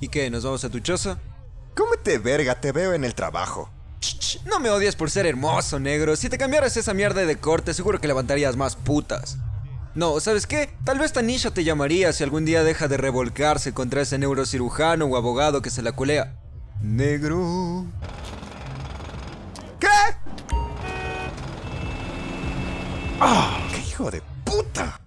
¿Y qué? ¿Nos vamos a tu choza? Cómete verga, te veo en el trabajo. No me odies por ser hermoso, negro. Si te cambiaras esa mierda de corte, seguro que levantarías más putas. No, ¿sabes qué? Tal vez Tanisha te llamaría si algún día deja de revolcarse contra ese neurocirujano o abogado que se la culea. Negro. ¿Qué? Ah, ¡Qué hijo de puta!